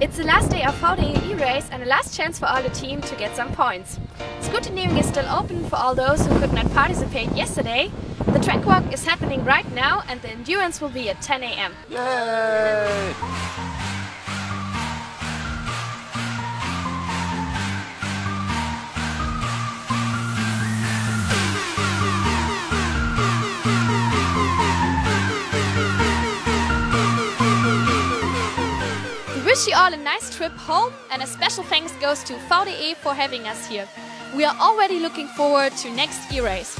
It's the last day of VDE e-race and the last chance for all the team to get some points. Scrutineering is still open for all those who could not participate yesterday. The track walk is happening right now and the endurance will be at 10 a.m. Yay! Wish you all a nice trip home and a special thanks goes to VDE for having us here. We are already looking forward to next e-race.